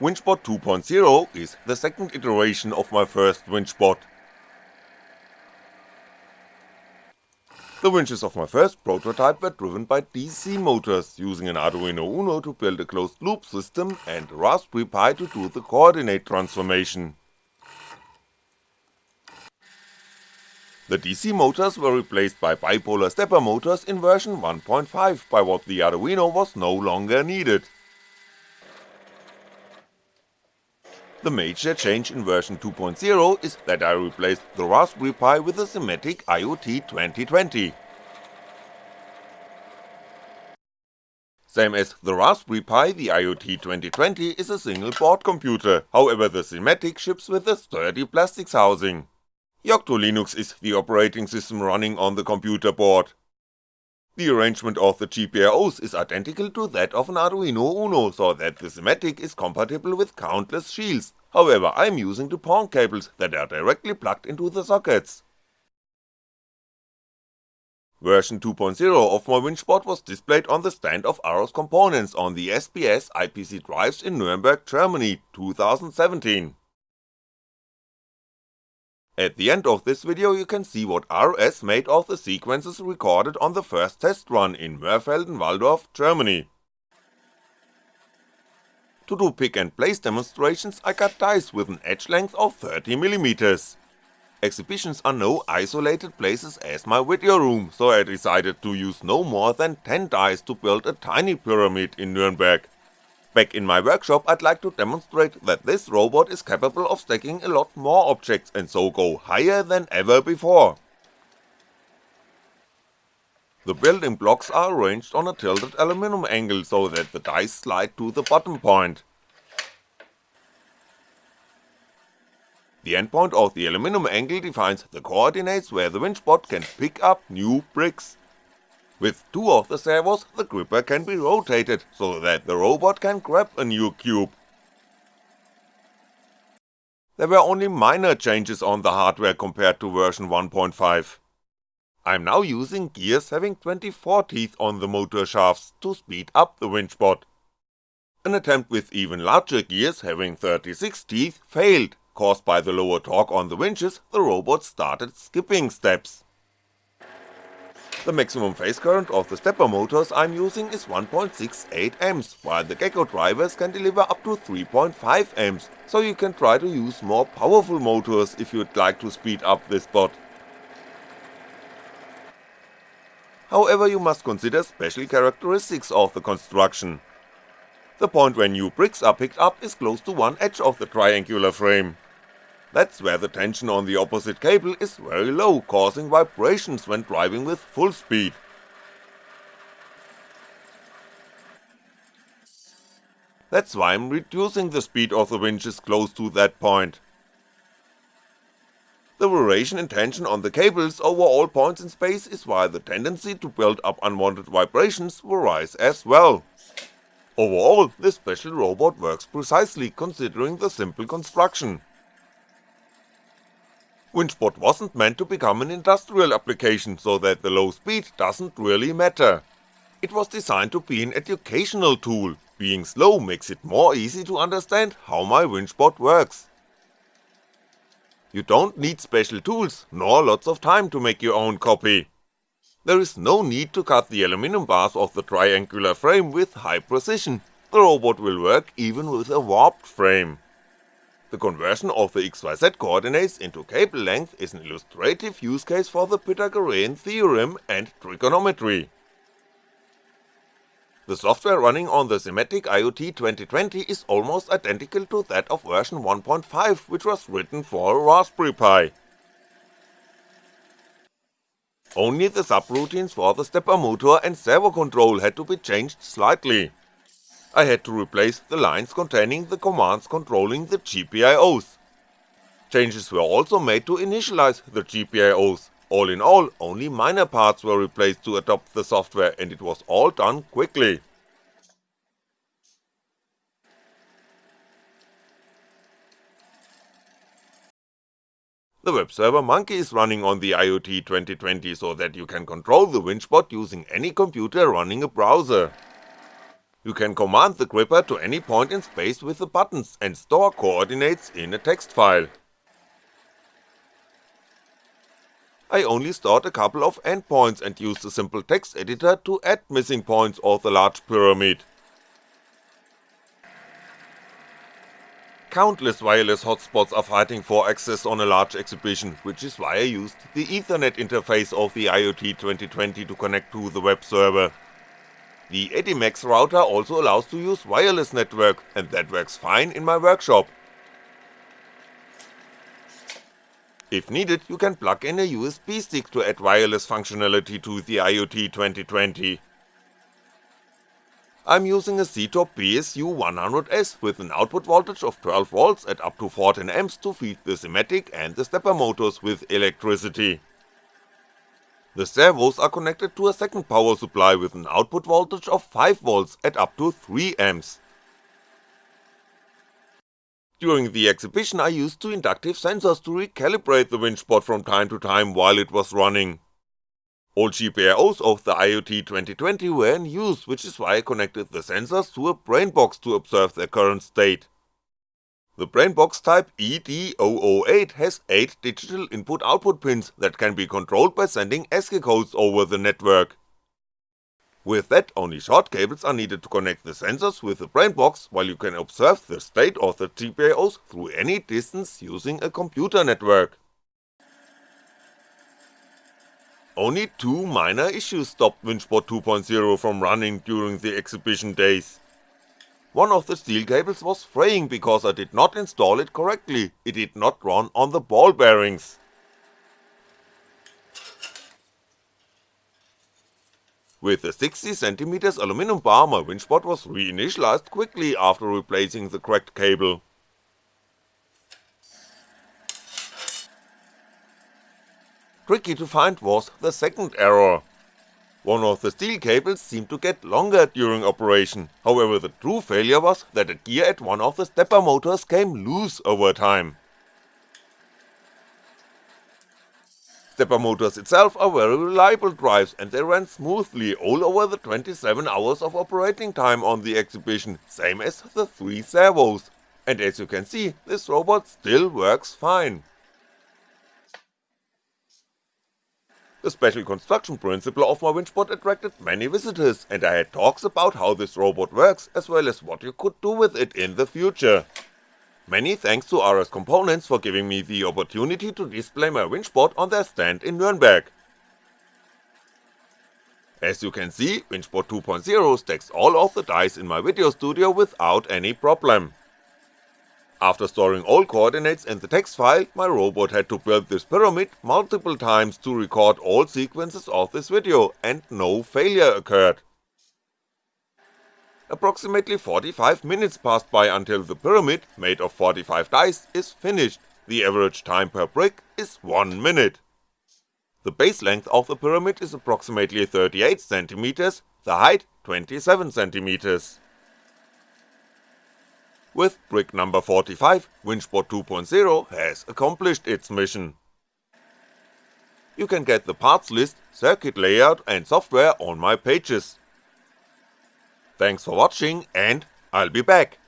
WinchBot 2.0 is the second iteration of my first WinchBot. The winches of my first prototype were driven by DC motors, using an Arduino Uno to build a closed loop system and a Raspberry Pi to do the coordinate transformation. The DC motors were replaced by bipolar stepper motors in version 1.5 by what the Arduino was no longer needed. The major change in version 2.0 is that I replaced the Raspberry Pi with a Simatic IoT 2020. Same as the Raspberry Pi, the IoT 2020 is a single board computer, however the Simatic ships with a sturdy plastics housing. Yocto Linux is the operating system running on the computer board. The arrangement of the GPIOs is identical to that of an Arduino Uno, so that the schematic is compatible with countless shields, however I'm using the PON cables that are directly plugged into the sockets. Version 2.0 of my WinchBot was displayed on the stand of RS Components on the SPS IPC Drives in Nuremberg, Germany, 2017. At the end of this video you can see what RS made of the sequences recorded on the first test run in Mörfelden-Walldorf, Germany. To do pick and place demonstrations I cut dies with an edge length of 30mm. Exhibitions are no isolated places as my video room, so I decided to use no more than 10 dies to build a tiny pyramid in Nuremberg. Back in my workshop I'd like to demonstrate that this robot is capable of stacking a lot more objects and so go higher than ever before. The building blocks are arranged on a tilted aluminum angle so that the dice slide to the bottom point. The endpoint of the aluminum angle defines the coordinates where the winchbot can pick up new bricks. With two of the servos, the gripper can be rotated, so that the robot can grab a new cube. There were only minor changes on the hardware compared to version 1.5. I'm now using gears having 24 teeth on the motor shafts to speed up the winchbot. An attempt with even larger gears having 36 teeth failed, caused by the lower torque on the winches, the robot started skipping steps. The maximum phase current of the stepper motors I'm using is 1.68A, while the Gecko drivers can deliver up to 3.5A, so you can try to use more powerful motors if you'd like to speed up this bot. However you must consider special characteristics of the construction. The point where new bricks are picked up is close to one edge of the triangular frame, that's where the tension on the opposite cable is very low, causing vibrations when driving with full speed. That's why I'm reducing the speed of the winches close to that point. The variation in tension on the cables over all points in space is why the tendency to build up unwanted vibrations varies as well. Overall, this special robot works precisely considering the simple construction. WinchBot wasn't meant to become an industrial application so that the low speed doesn't really matter. It was designed to be an educational tool, being slow makes it more easy to understand how my WinchBot works. You don't need special tools, nor lots of time to make your own copy. There is no need to cut the aluminum bars of the triangular frame with high precision, the robot will work even with a warped frame. The conversion of the XYZ coordinates into cable length is an illustrative use case for the Pythagorean theorem and trigonometry. The software running on the Simatic IoT 2020 is almost identical to that of version 1.5 which was written for Raspberry Pi. Only the subroutines for the stepper motor and servo control had to be changed slightly. I had to replace the lines containing the commands controlling the GPIOs. Changes were also made to initialize the GPIOs, all in all only minor parts were replaced to adopt the software and it was all done quickly. The web server Monkey is running on the IoT 2020 so that you can control the WinchBot using any computer running a browser. You can command the gripper to any point in space with the buttons and store coordinates in a text file. I only stored a couple of endpoints and used the simple text editor to add missing points of the large pyramid. Countless wireless hotspots are fighting for access on a large exhibition, which is why I used the ethernet interface of the IoT 2020 to connect to the web server. The Edimax router also allows to use wireless network, and that works fine in my workshop. If needed, you can plug in a USB stick to add wireless functionality to the IoT 2020. I'm using a Seatop BSU100S with an output voltage of 12V at up to 14A to feed the Simatic and the stepper motors with electricity. The servos are connected to a second power supply with an output voltage of 5V at up to 3A. During the exhibition I used two inductive sensors to recalibrate the winchbot from time to time while it was running. All GPIOs of the IoT 2020 were in use, which is why I connected the sensors to a brain box to observe their current state. The Brainbox type ED008 has 8 digital input-output pins that can be controlled by sending ASCII codes over the network. With that, only short cables are needed to connect the sensors with the Brainbox, while you can observe the state of the GPIOs through any distance using a computer network. Only two minor issues stopped WinchBot 2.0 from running during the exhibition days. One of the steel cables was fraying because I did not install it correctly, it did not run on the ball bearings. With a 60cm aluminum bar my winchbot was reinitialized quickly after replacing the cracked cable. Tricky to find was the second error, one of the steel cables seemed to get longer during operation, however the true failure was that a gear at one of the stepper motors came loose over time. Stepper motors itself are very reliable drives and they ran smoothly all over the 27 hours of operating time on the exhibition, same as the 3 servos, and as you can see, this robot still works fine. The special construction principle of my winchbot attracted many visitors and I had talks about how this robot works as well as what you could do with it in the future. Many thanks to RS Components for giving me the opportunity to display my winchbot on their stand in Nuremberg. As you can see, Winchbot 2.0 stacks all of the dice in my video studio without any problem. After storing all coordinates in the text file, my robot had to build this pyramid multiple times to record all sequences of this video and no failure occurred. Approximately 45 minutes passed by until the pyramid, made of 45 dice, is finished, the average time per brick is 1 minute. The base length of the pyramid is approximately 38cm, the height 27cm. With brick number 45, Winchbot 2.0 has accomplished its mission. You can get the parts list, circuit layout and software on my pages. Thanks for watching and I'll be back.